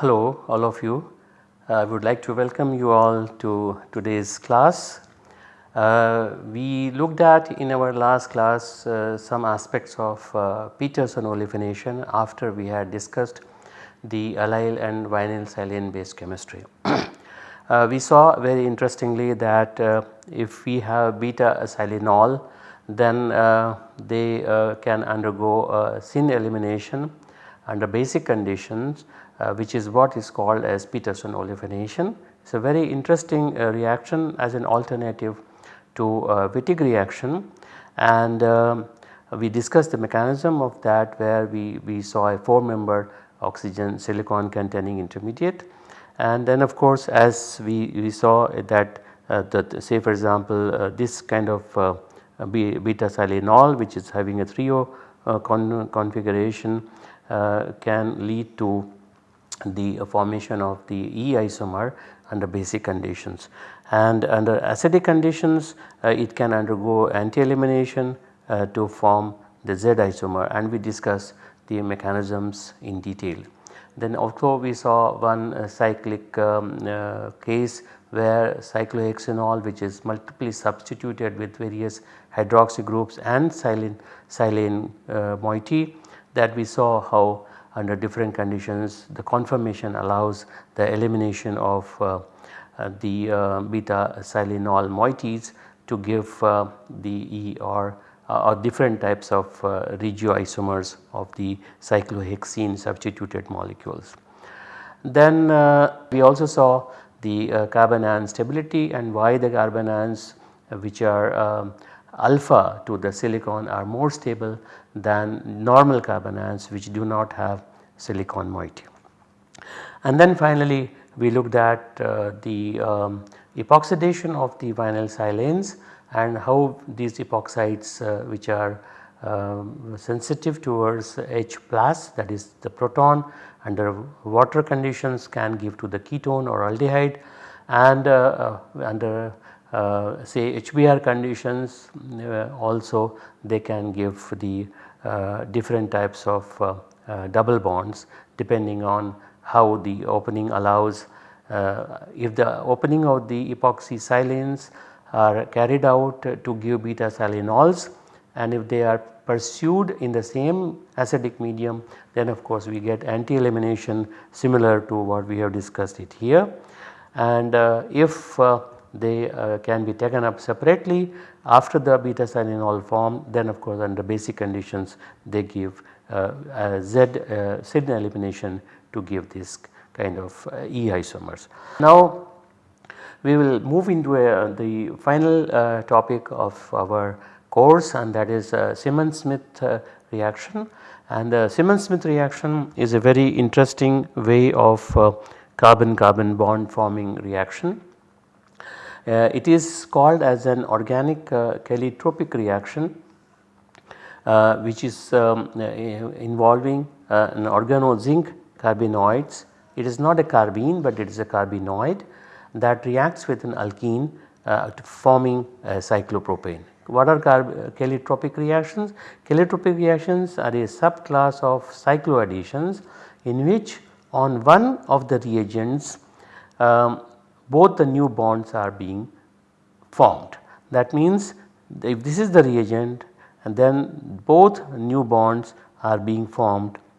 Hello all of you. I would like to welcome you all to today's class. Uh, we looked at in our last class uh, some aspects of uh, Peterson olefination after we had discussed the allyl and vinyl silane based chemistry. Uh, we saw very interestingly that uh, if we have beta silanol then uh, they can undergo syn elimination under basic conditions which is what is called as Peterson olefination. It is a very interesting reaction as an alternative to uh, Wittig reaction. And um, we discussed the mechanism of that where we, we saw a 4 member oxygen silicon containing intermediate. And then of course as we, we saw that uh, that say for example uh, this kind of uh, beta silanol which is having a threo con configuration can lead to the formation of the E isomer under basic conditions and under acidic conditions uh, it can undergo anti-elimination uh, to form the Z isomer and we discuss the mechanisms in detail. Then also we saw one uh, cyclic um, uh, case where cyclohexanol which is multiply substituted with various hydroxy groups and silane, silane uh, moiety that we saw how under different conditions the conformation allows the elimination of uh, the uh, beta silanol moieties to give uh, the E or, uh, different types of uh, regioisomers of the cyclohexene substituted molecules. Then we also saw the carbanion stability and why the carbanions which are um, alpha to the silicon are more stable than normal carbanions which do not have silicon moiety. And then finally we looked at uh, the um, epoxidation of the vinyl silanes and how these epoxides uh, which are um, sensitive towards H plus that is the proton under water conditions can give to the ketone or aldehyde. And uh, uh under uh, say HBr conditions uh, also they can give the different types of double bonds depending on how the opening allows uh, if the opening of the epoxy silanes are carried out to give beta silanols and if they are pursued in the same acidic medium then of course we get anti elimination similar to what we have discussed it here. And uh, if uh, they uh, can be taken up separately after the beta silanol form then of course under basic conditions they give uh, Z uh, syn elimination to give this kind of uh, E isomers. Now we will move into a, the final topic of our course and that is Simmons-Smith reaction and the Simmons-Smith reaction is a very interesting way of carbon carbon bond forming reaction. Uh, it is called as an organic uh, cheletropic reaction uh, which is um, uh, involving uh, an organo-zinc carbenoids. It is not a carbene but it is a carbenoid that reacts with an alkene forming cyclopropane. What are cheletropic reactions? cheletropic reactions are a subclass of cycloadditions in which on one of the reagents um, both the new bonds are being formed. That means if this is the reagent and then both new bonds are being formed uh,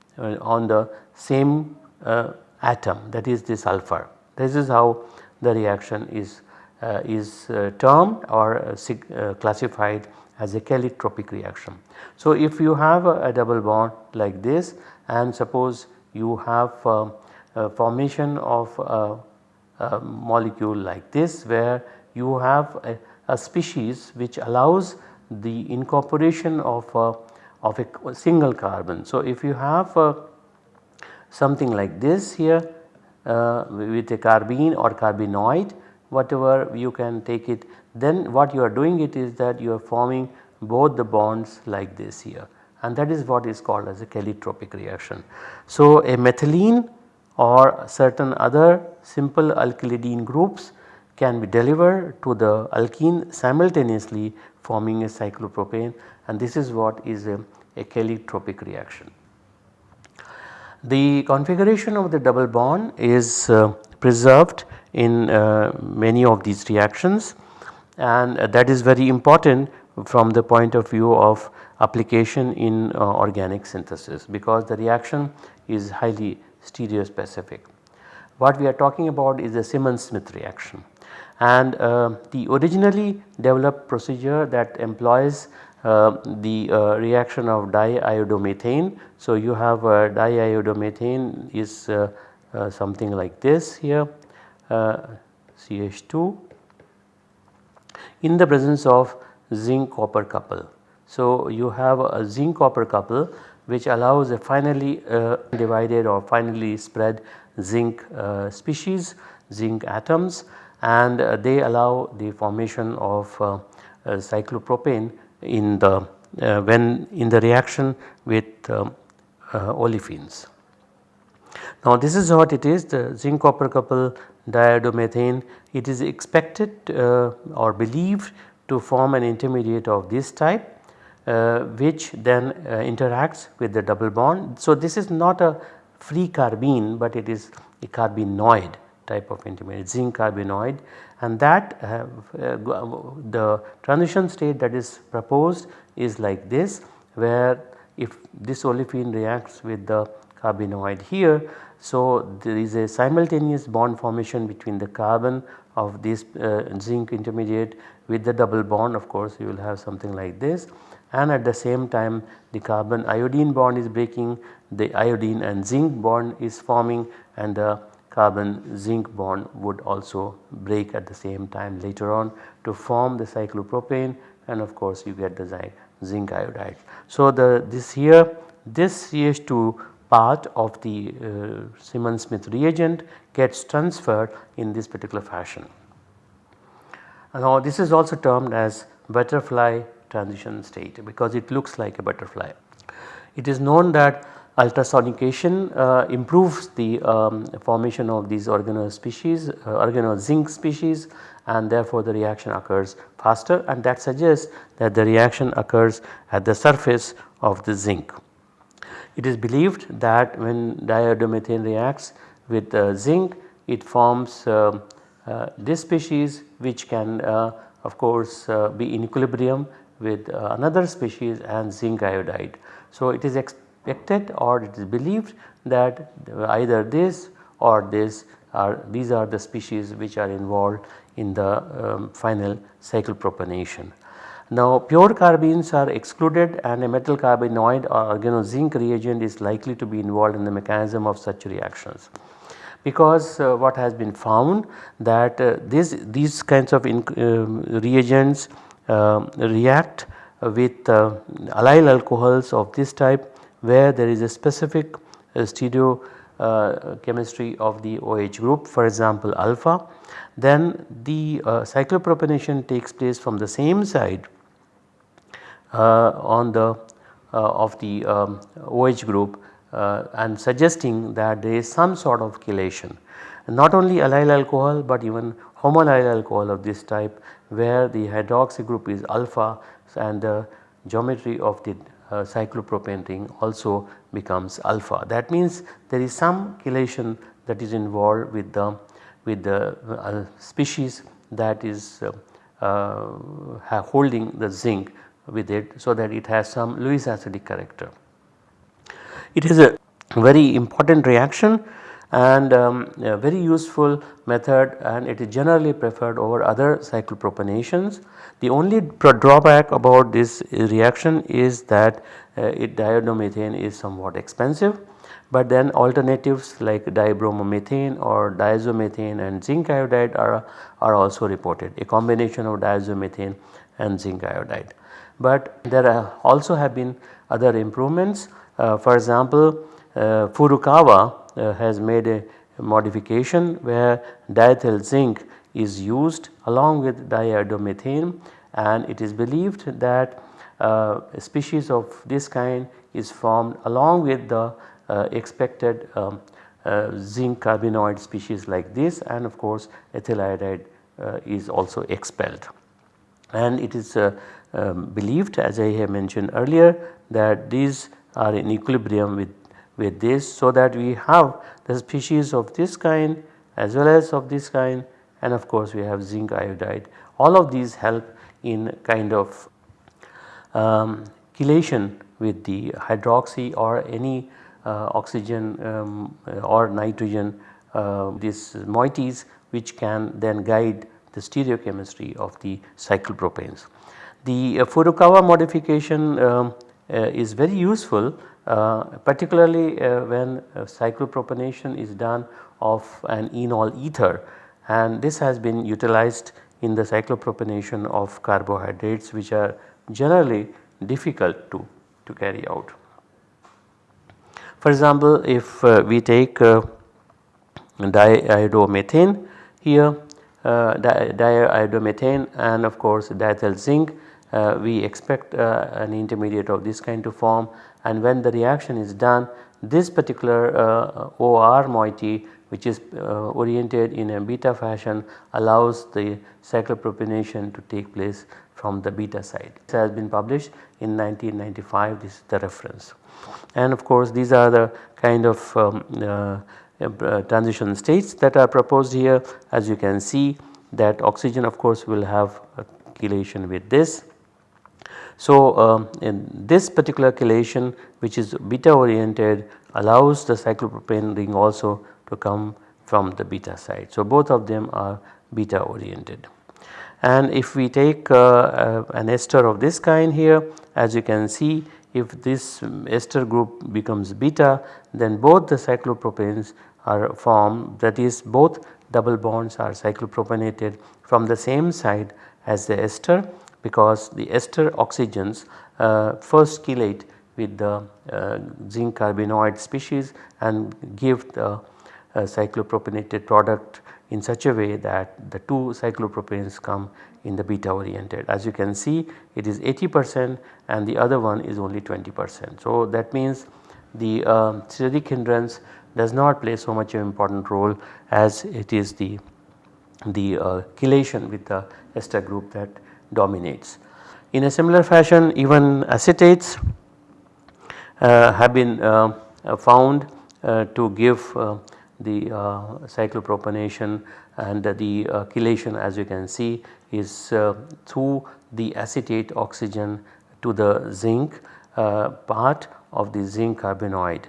on the same uh, atom that is the sulfur. This is how the reaction is, uh, is uh, termed or uh, uh, classified as a cheletropic reaction. So, if you have a, a, double bond like this and suppose you have formation of a, a, molecule like this where you have a, a species which allows the incorporation of a, of a single carbon. So, if you have a, something like this here uh, with a carbene or carbenoid whatever you can take it then what you are doing it is that you are forming both the bonds like this here and that is what is called as a cheletropic reaction. So a methylene or certain other simple alkylidene groups can be delivered to the alkene simultaneously forming a cyclopropane and this is what is a, a cheletropic reaction. The configuration of the double bond is uh, preserved in uh, many of these reactions and uh, that is very important from the point of view of application in uh, organic synthesis because the reaction is highly stereospecific. What we are talking about is the Simmons-Smith reaction and uh, the originally developed procedure that employs uh, the uh, reaction of diiodomethane. So, you have diiodomethane is uh, uh, something like this here CH2 in the presence of zinc copper couple. So, you have a zinc copper couple which allows a finally uh, divided or finally spread zinc uh, species zinc atoms and uh, they allow the formation of cyclopropane in the uh, when in the reaction with um, uh, olefins. Now this is what it is the zinc copper couple diiodomethane it is expected uh, or believed to form an intermediate of this type uh, which then uh, interacts with the double bond. So this is not a free carbene but it is a carbenoid type of intermediate zinc carbenoid and that uh, the transition state that is proposed is like this where if this olefin reacts with the carbenoid here. So, there is a simultaneous bond formation between the carbon of this uh, zinc intermediate with the double bond of course you will have something like this and at the same time the carbon iodine bond is breaking the iodine and zinc bond is forming and the carbon zinc bond would also break at the same time later on to form the cyclopropane and of course you get the zinc iodide. So the this here this CH2 part of the uh, Simmons-Smith reagent gets transferred in this particular fashion. Now this is also termed as butterfly transition state because it looks like a butterfly. It is known that ultrasonication uh, improves the um, formation of these organo species, uh, organo zinc species and therefore the reaction occurs faster and that suggests that the reaction occurs at the surface of the zinc. It is believed that when diiodomethane reacts with uh, zinc it forms uh, uh, this species which can uh, of course be in equilibrium with another species and zinc iodide. So it is expected or it is believed that either this or this are these are the species which are involved in the um, final cyclopropanation. Now pure carbenes are excluded and a metal carbenoid or organozinc reagent is likely to be involved in the mechanism of such reactions. Because uh, what has been found that uh, this, these kinds of uh, reagents um, react with uh, allyl alcohols of this type where there is a specific uh, stereo uh, chemistry of the OH group for example alpha then the uh, cyclopropanation takes place from the same side on the of the um, OH group uh, and suggesting that there is some sort of chelation. Not only allyl alcohol but even homoallyl alcohol of this type where the hydroxy group is alpha and the geometry of the cyclopropane ring also becomes alpha. That means there is some chelation that is involved with the with the uh, species that is uh, uh holding the zinc with it so that it has some Lewis acidic character. It is a very important reaction and um, very useful method and it is generally preferred over other cyclopropanations. The only drawback about this reaction is that uh, it is somewhat expensive but then alternatives like dibromomethane or diazomethane and zinc iodide are, are also reported a combination of diazomethane and zinc iodide. But there are also have been other improvements uh, for example uh, Furukawa uh, has made a modification where diethyl zinc is used along with diiodomethane and it is believed that uh, species of this kind is formed along with the uh, expected um, uh, zinc carbenoid species like this and of course ethyl iodide uh, is also expelled. And it is uh, um, believed as I have mentioned earlier that these are in equilibrium with, with this so that we have the species of this kind as well as of this kind and of course we have zinc iodide. All of these help in kind of um, chelation with the hydroxy or any uh, oxygen um, or nitrogen uh, these moieties which can then guide the stereochemistry of the cyclopropanes. The uh, Furukawa modification um, uh, is very useful uh, particularly uh, when cyclopropanation is done of an enol ether and this has been utilized in the cyclopropanation of carbohydrates which are generally difficult to, to carry out. For example, if uh, we take uh, diiodomethane here uh, diiodomethane and of course diethyl zinc uh, we expect uh, an intermediate of this kind to form and when the reaction is done this particular uh, OR moiety which is uh, oriented in a beta fashion allows the cyclopropanation to take place from the beta side. This has been published in 1995 this is the reference. And of course these are the kind of um, uh, uh, transition states that are proposed here as you can see that oxygen of course will have a chelation with this. So um, in this particular chelation which is beta oriented allows the cyclopropane ring also to come from the beta side. So both of them are beta oriented. And if we take uh, uh, an ester of this kind here as you can see if this ester group becomes beta then both the cyclopropanes are formed that is both double bonds are cyclopropanated from the same side as the ester because the ester oxygens uh, first chelate with the uh, zinc carbenoid species and give the uh, cyclopropanated product in such a way that the two cyclopropanes come in the beta oriented. As you can see it is 80 percent and the other one is only 20 percent. So that means the uh, steric hindrance does not play so much an important role as it is the, the uh, chelation with the ester group that dominates. In a similar fashion even acetates uh, have been uh, found uh, to give the cyclopropanation and the chelation as you can see is through the acetate oxygen to the zinc part of the zinc carbenoid.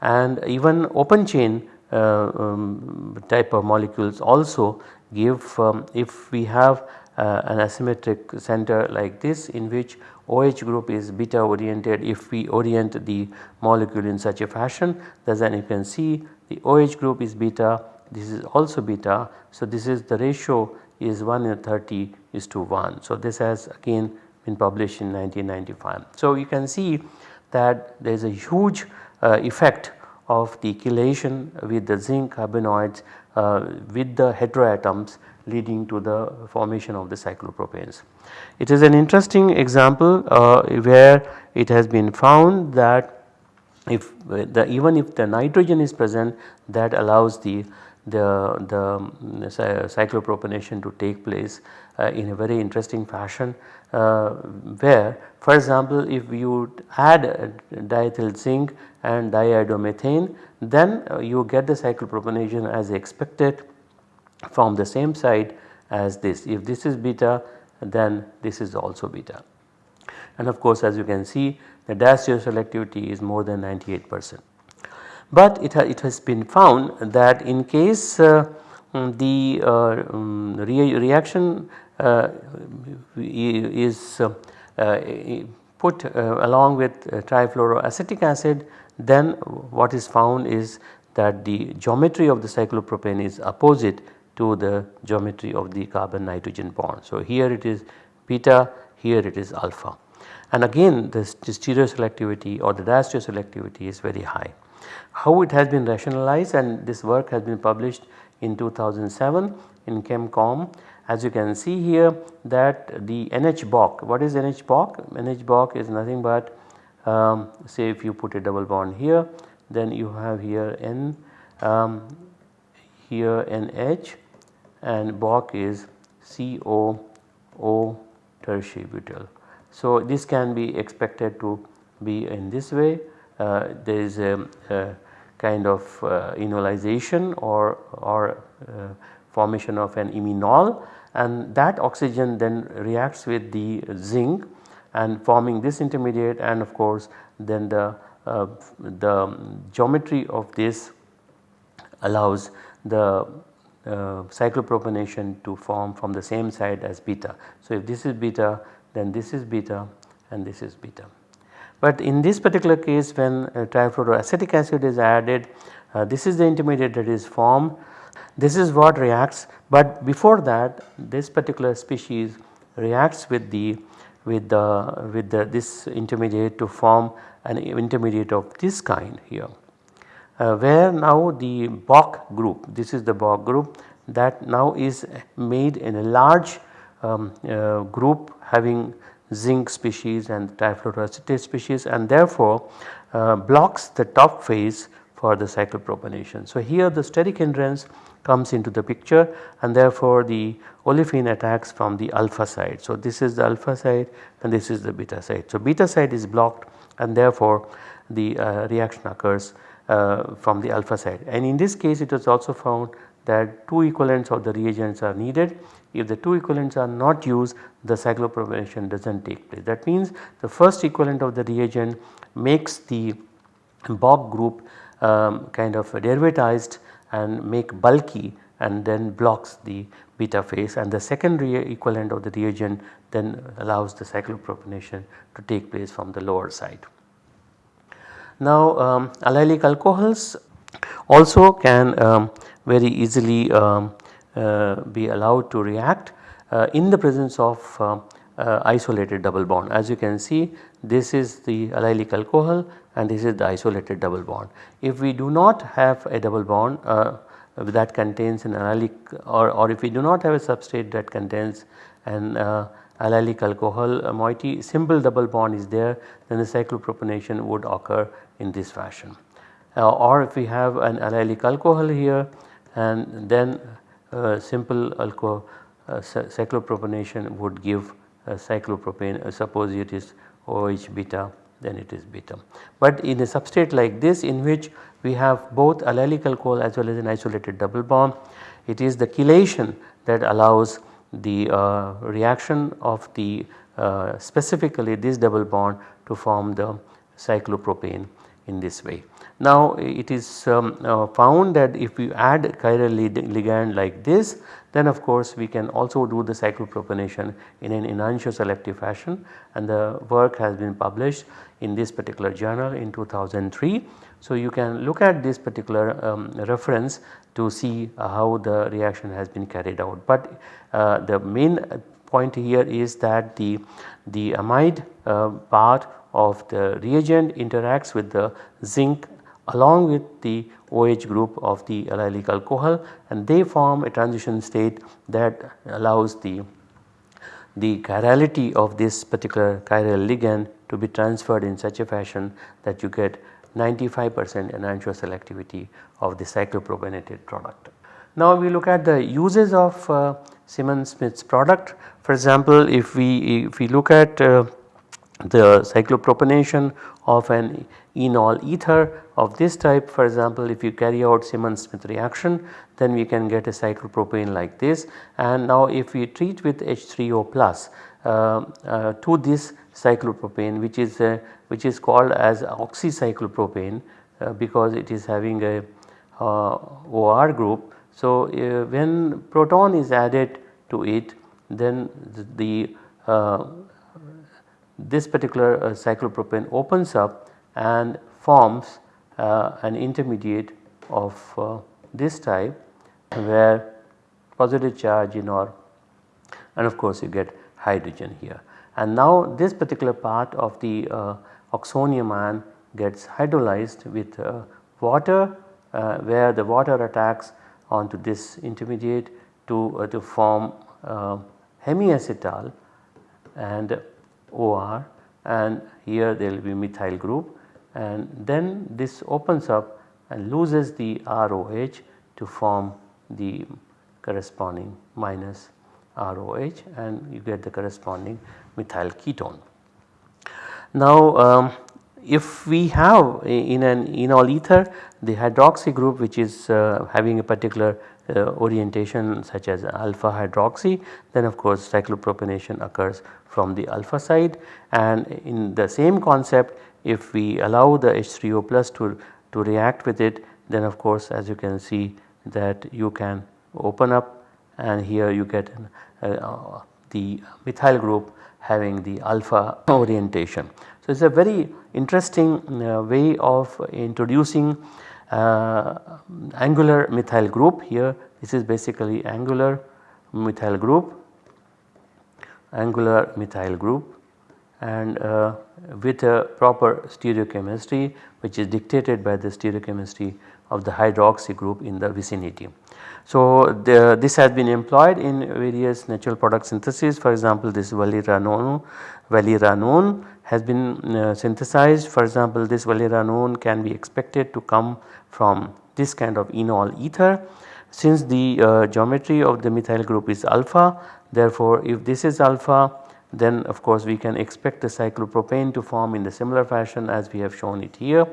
And even open chain uh, um, type of molecules also give um, if we have uh, an asymmetric center like this in which OH group is beta oriented if we orient the molecule in such a fashion then you can see the OH group is beta this is also beta. So, this is the ratio is 1 in 30 is to 1. So, this has again been published in 1995. So, you can see that there is a huge uh, effect of the chelation with the zinc carbenoids uh, with the heteroatoms leading to the formation of the cyclopropanes. It is an interesting example uh, where it has been found that if the even if the nitrogen is present that allows the the, the cyclopropanation to take place uh, in a very interesting fashion uh, where for example if you add diethyl zinc and diiodomethane then uh, you get the cyclopropanation as expected from the same side as this. If this is beta then this is also beta. And of course as you can see the selectivity is more than 98 percent. But it, ha it has been found that in case uh, the uh, um, re reaction uh, is uh, uh, put uh, along with trifluoroacetic acid then what is found is that the geometry of the cyclopropane is opposite to the geometry of the carbon nitrogen bond. So, here it is beta here it is alpha and again the stereoselectivity or the diastereoselectivity is very high. How it has been rationalized and this work has been published in 2007 in ChemComm as you can see here that the NH-BOC, what is NH-BOC? NH-BOC is nothing but um, say if you put a double bond here then you have here N um, here NH and BOC is COO tertiary butyl. So this can be expected to be in this way uh, there is a, a kind of uh, enolization or, or uh, formation of an iminol and that oxygen then reacts with the zinc and forming this intermediate and of course then the, uh, the geometry of this allows the cyclopropanation to form from the same side as beta. So, if this is beta then this is beta and this is beta. But in this particular case when uh, trifluoroacetic acid is added uh, this is the intermediate that is formed this is what reacts but before that this particular species reacts with the with the with the this intermediate to form an intermediate of this kind here. Uh, where now the BOC group this is the BOC group that now is made in a large um, uh, group having zinc species and trifluoroacetate species and therefore uh, blocks the top phase for the cyclopropanation. So here the steric hindrance comes into the picture and therefore the olefin attacks from the alpha side. So this is the alpha side and this is the beta side. So beta side is blocked and therefore the uh, reaction occurs from the alpha side and in this case it was also found that two equivalents of the reagents are needed. If the two equivalents are not used the cyclopropanation does not take place. That means the first equivalent of the reagent makes the BOC group um, kind of derivatized and make bulky and then blocks the beta phase and the secondary equivalent of the reagent then allows the cyclopropanation to take place from the lower side. Now um, allylic alcohols also can um, very easily um, uh, be allowed to react uh, in the presence of uh, uh isolated double bond. As you can see this is the allylic alcohol and this is the isolated double bond. If we do not have a double bond uh, that contains an allylic or, or if we do not have a substrate that contains an uh, allylic alcohol moiety simple double bond is there then the cyclopropanation would occur in this fashion. Uh, or if we have an allylic alcohol here and then uh, simple alcohol uh, cyclopropanation would give cyclopropane uh, suppose it is OH beta then it is beta. But in a substrate like this in which we have both allylic alcohol as well as an isolated double bond it is the chelation that allows the uh, reaction of the uh, specifically this double bond to form the cyclopropane in this way. Now it is um, uh, found that if we add chiral ligand like this then of course we can also do the cyclopropanation in an enantioselective fashion and the work has been published in this particular journal in 2003. So you can look at this particular um, reference to see how the reaction has been carried out. But uh, the main point here is that the, the amide uh, part of the reagent interacts with the zinc along with the OH group of the allylic alcohol and they form a transition state that allows the, the chirality of this particular chiral ligand to be transferred in such a fashion that you get 95% enantioselectivity of the cyclopropanated product. Now we look at the uses of uh, Simmons-Smith's product. For example, if we if we look at uh, the cyclopropanation of an enol ether of this type for example if you carry out Simmons-Smith reaction then we can get a cyclopropane like this and now if we treat with H3O plus uh, uh, to this cyclopropane which is uh, which is called as oxycyclopropane uh, because it is having a uh, OR group. So, uh, when proton is added to it then the this particular cyclopropane opens up and forms uh, an intermediate of uh, this type where positive charge in or and of course you get hydrogen here. And now this particular part of the uh, oxonium ion gets hydrolyzed with uh, water uh, where the water attacks onto this intermediate to, uh, to form uh, hemiacetal and OR and here there will be methyl group and then this opens up and loses the ROH to form the corresponding minus ROH and you get the corresponding methyl ketone. Now um, if we have in an enol ether the hydroxy group which is uh, having a particular orientation such as alpha hydroxy then of course cyclopropanation occurs from the alpha side and in the same concept if we allow the H3O plus to, to react with it then of course as you can see that you can open up and here you get uh, the methyl group having the alpha orientation. So, it is a very interesting uh, way of introducing uh, angular methyl group here this is basically angular methyl group angular methyl group and uh, with a proper stereochemistry which is dictated by the stereochemistry of the hydroxy group in the vicinity. So, the, this has been employed in various natural product synthesis for example this valeranone, valeranone has been uh, synthesized. For example this valeranone can be expected to come from this kind of enol ether. Since the uh, geometry of the methyl group is alpha therefore if this is alpha then of course we can expect the cyclopropane to form in the similar fashion as we have shown it here.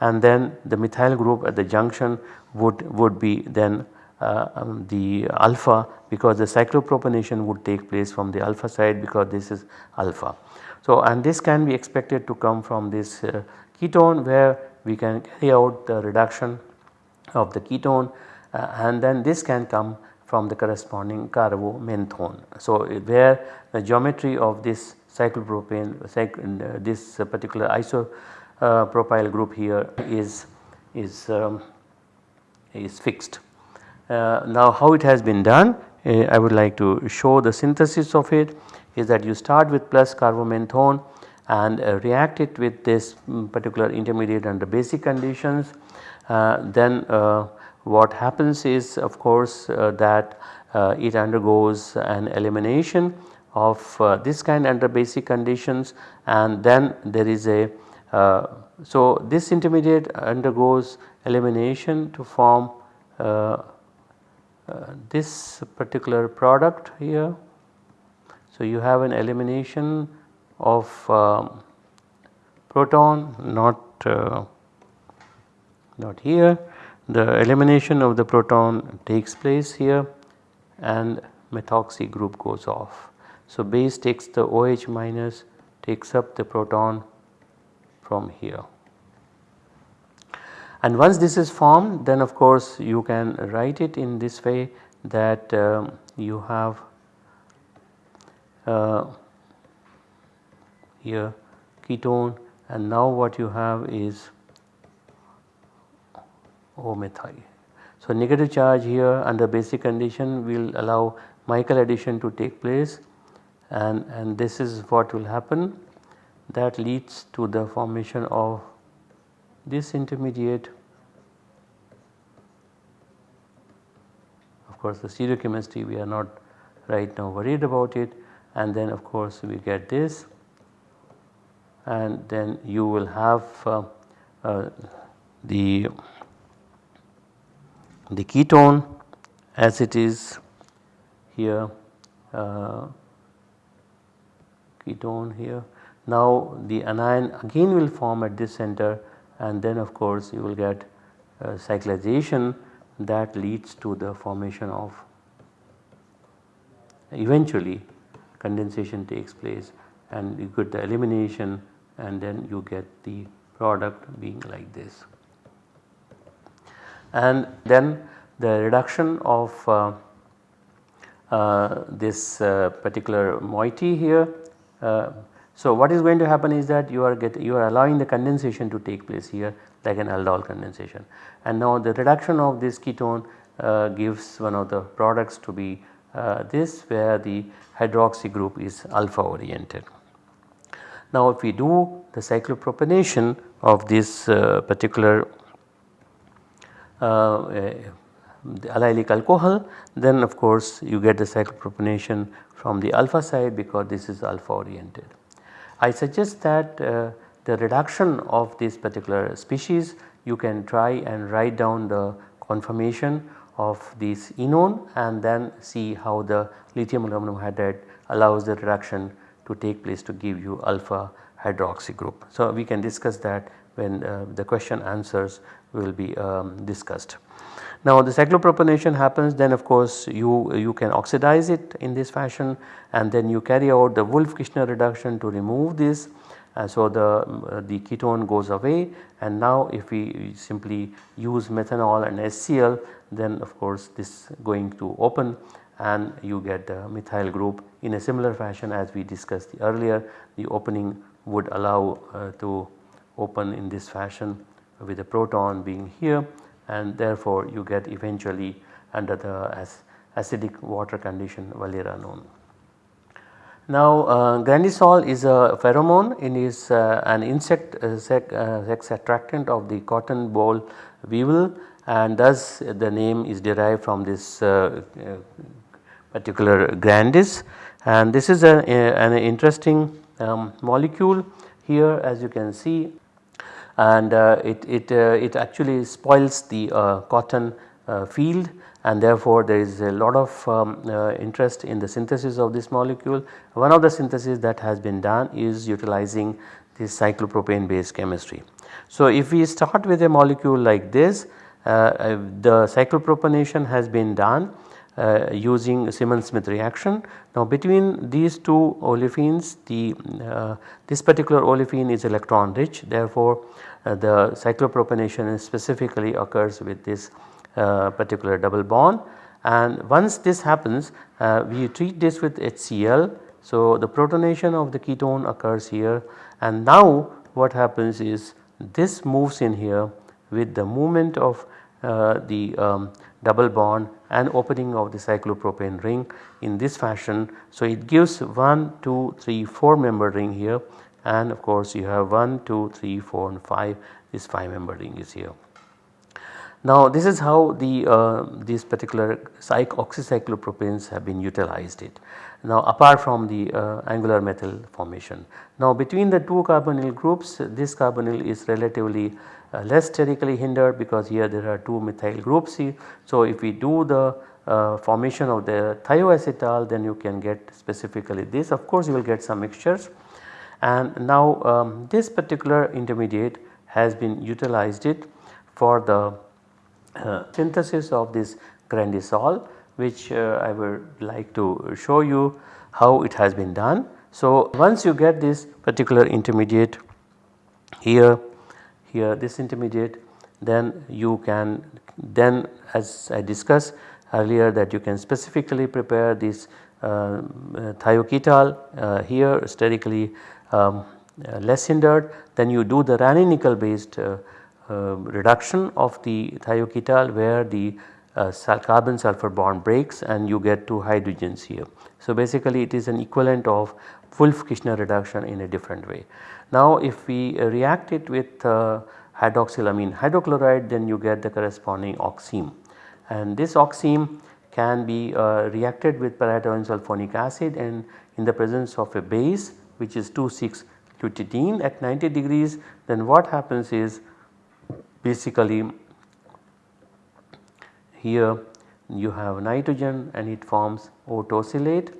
And then the methyl group at the junction would, would be then uh, um, the alpha because the cyclopropanation would take place from the alpha side because this is alpha. So and this can be expected to come from this uh, ketone where we can carry out the reduction of the ketone uh, and then this can come from the corresponding carbomenthone. So where the geometry of this cyclopropane uh, this particular isopropyl group here is is um, is fixed. Uh, now how it has been done uh, I would like to show the synthesis of it is that you start with plus carbomenthone and uh, react it with this um, particular intermediate under basic conditions uh, then uh, what happens is of course that it undergoes an elimination of this kind under basic conditions and then there is a so this intermediate undergoes elimination to form uh, uh, this particular product here. So, you have an elimination of um, proton not uh, not here the elimination of the proton takes place here and methoxy group goes off. So, base takes the OH minus takes up the proton from here and once this is formed then of course you can write it in this way that um, you have uh, Uh, here ketone and now what you have is O methyl. So, negative charge here under basic condition will allow Michael addition to take place and, and this is what will happen that leads to the formation of this intermediate of course the stereochemistry we are not right now worried about it and then of course we get this and then you will have uh, uh, the the ketone as it is here uh, ketone here. Now the anion again will form at this center and then of course you will get uh, cyclization that leads to the formation of eventually condensation takes place and you get the elimination and then you get the product being like this. And then the reduction of uh, uh, this uh, particular moiety here uh, so, what is going to happen is that you are get you are allowing the condensation to take place here like an aldol condensation and now the reduction of this ketone uh, gives one of the products to be this where the hydroxy group is alpha oriented. Now if we do the cyclopropanation of this uh, particular uh, the allylic alcohol then of course you get the cyclopropanation from the alpha side because this is alpha oriented. I suggest that uh, the reduction of this particular species you can try and write down the conformation of this enone and then see how the lithium aluminum hydride allows the reduction to take place to give you alpha hydroxy group. So, we can discuss that when uh, the question answers will be um, discussed. Now the cyclopropanation happens then of course you, you can oxidize it in this fashion and then you carry out the Wolff-Kishner reduction to remove this. So the, uh, the ketone goes away. And now if we simply use methanol and HCl then of course this going to open and you get the methyl group in a similar fashion as we discussed earlier. The opening would allow uh, to open in this fashion with the proton being here. And therefore you get eventually under the acidic water condition valeranone. Now uh, grandisol is a pheromone. It is uh, an insect uh, sex, uh, sex, attractant of the cotton boll weevil and thus the name is derived from this uh, particular grandis. And this is a, a, an interesting um, molecule here as you can see. And uh, it, it, uh, it actually spoils the uh, cotton field and therefore there is a lot of um, uh, interest in the synthesis of this molecule. One of the synthesis that has been done is utilizing this cyclopropane based chemistry. So if we start with a molecule like this uh, the cyclopropanation has been done uh, using Simmons-Smith reaction. Now between these two olefins the this particular olefin is electron rich therefore uh, the cyclopropanation specifically occurs with this uh, particular double bond and once this happens uh, we treat this with HCl. So, the protonation of the ketone occurs here and now what happens is this moves in here with the movement of uh, the um, double bond and opening of the cyclopropane ring in this fashion. So, it gives 1, 2, 3, 4 member ring here and of course you have 1, 2, 3, 4 and 5 this 5 member ring is here. Now this is how the uh, these particular oxycyclopropanes have been utilized it. Now apart from the uh, angular methyl formation. Now between the two carbonyl groups this carbonyl is relatively uh, less sterically hindered because here there are two methyl groups. So if we do the uh, formation of the thioacetal then you can get specifically this of course you will get some mixtures and now um, this particular intermediate has been utilized it for the synthesis of this grandisol which uh, I would like to show you how it has been done. So once you get this particular intermediate here, here this intermediate then you can then as I discussed earlier that you can specifically prepare this uh, uh thioketal uh, here sterically um, uh, less hindered then you do the Raney nickel based uh, uh, Um, reduction of the thioketal where the uh, carbon sulfur bond breaks and you get two hydrogens here. So basically it is an equivalent of Wolff-Kishner reduction in a different way. Now if we uh, react it with uh, hydroxylamine hydrochloride then you get the corresponding oxime and this oxime can be uh, reacted with paratoluene sulfonic acid and in the presence of a base which is 2,6 lutidine at 90 degrees then what happens is basically here you have nitrogen and it forms O tosylate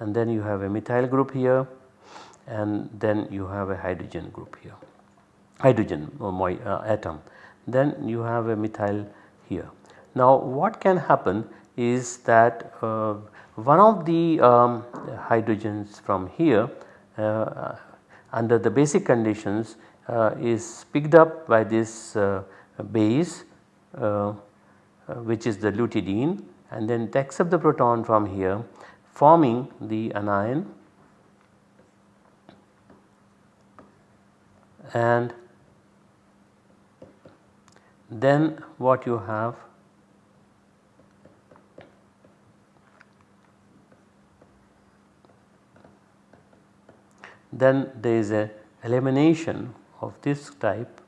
and then you have a methyl group here and then you have a hydrogen group here hydrogen uh, atom then you have a methyl here. Now what can happen is that uh, one of the um, hydrogens from here uh, under the basic conditions uh, Uh, is picked up by this uh, base uh, uh, which is the lutidine and then takes up the proton from here forming the anion. And then what you have then there is a elimination of this type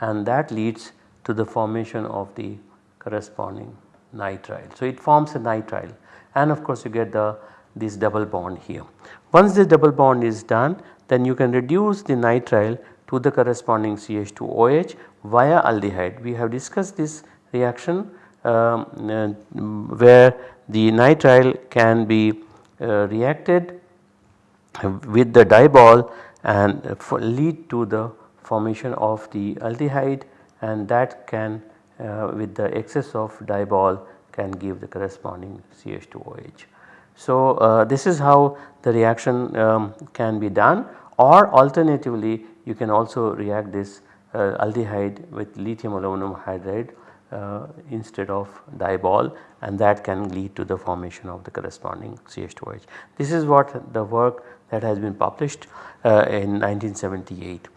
and that leads to the formation of the corresponding nitrile. So, it forms a nitrile and of course you get the this double bond here. Once this double bond is done then you can reduce the nitrile to the corresponding CH2OH via aldehyde. We have discussed this reaction um, uh, where the nitrile can be uh, reacted with the diol and lead to the formation of the aldehyde and that can uh, with the excess of DIBAL can give the corresponding CH2OH. So, uh, this is how the reaction um, can be done or alternatively you can also react this uh, aldehyde with lithium aluminum hydride uh, instead of DIBAL and that can lead to the formation of the corresponding CH2OH. This is what the work that has been published uh, in 1978.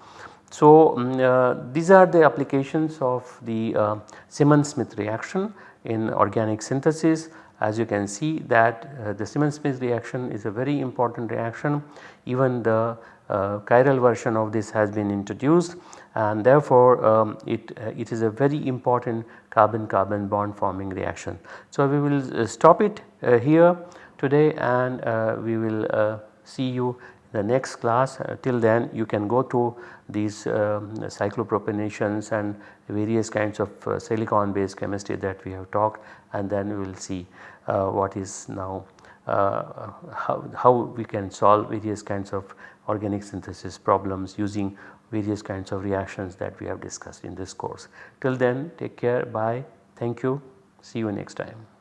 So, um, these are the applications of the uh, Simmons-Smith reaction in organic synthesis as you can see that uh, the Simmons-Smith reaction is a very important reaction even the uh, chiral version of this has been introduced and therefore um, it, uh, it is a very important carbon carbon bond forming reaction. So, we will stop it here today and we will see you in the next class till then you can go to these um, cyclopropanations and various kinds of silicon based chemistry that we have talked and then we will see what is now uh, how, how we can solve various kinds of organic synthesis problems using various kinds of reactions that we have discussed in this course. Till then take care bye thank you see you next time.